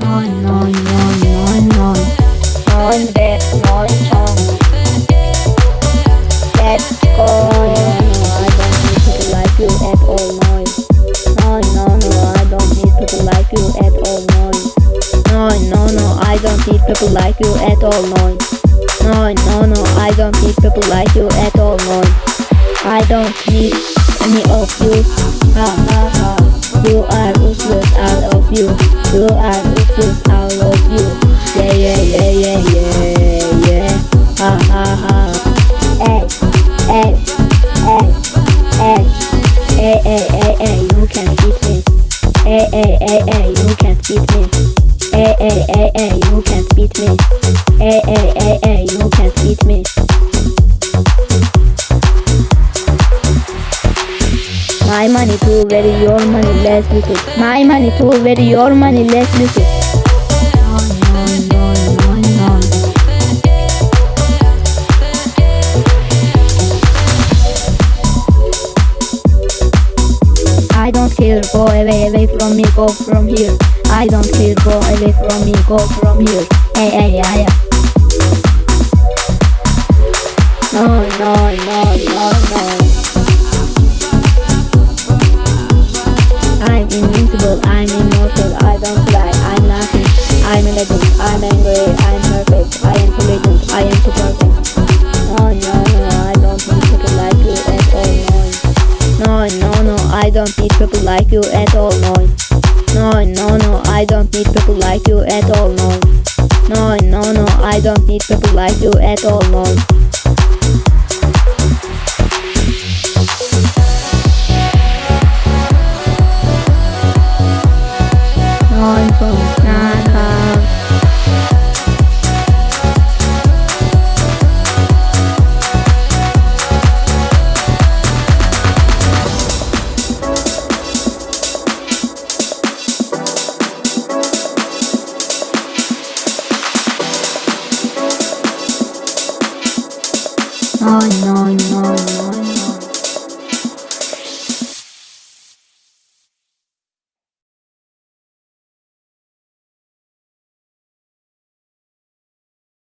Neun, neun, neun, neun, neun. Neun Bett, neun Song. Let's go. I don't need people like you at all, neun. No, no, no, I don't need people like you at all, neun. No, no, no, I don't need people like you at all, neun. No, no, no, I don't need people like you at all, neun. I don't need any of you. Ha ha ha. You are useless, all of you. You are you. Yeah, yeah, yeah, yeah, yeah, yeah. Ha ha ha. Hey, hey, hey, hey. Hey, hey, hey, hey, you can't beat me. Hey, hey, hey, hey, you can't beat me. Hey, hey, hey, hey, you can't beat me. Hey, hey, hey, hey, you can't beat me. My money too very, your money less little. My money too very, your money less little. I don't care, go away, away from me, go from here. I don't care, go away from me, go from here. Hey, hey, yeah. No, no, no, no, no. I'm invincible, I'm immortal, I don't cry, I'm nothing. I'm a legend, I'm angry, I'm perfect, I am legend, I am too perfect. No, no, no, I don't need people like you at all. No, no, no, I don't need people like you at all, no. No, no, no, I don't need people like you at all, no. No, no, no, I don't need people like you at all, no. No, no, no, no. no, no, no, no.